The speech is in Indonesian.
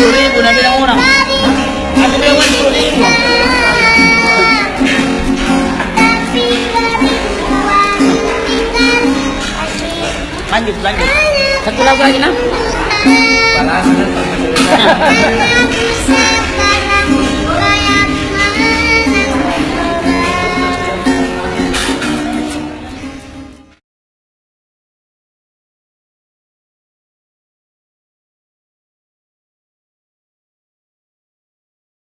sepuluh ribu Nah yang orang Aku bilang uang sepuluh ribu. Lanjut lanjut. Satu lagu lagi nah. Balas. Nah.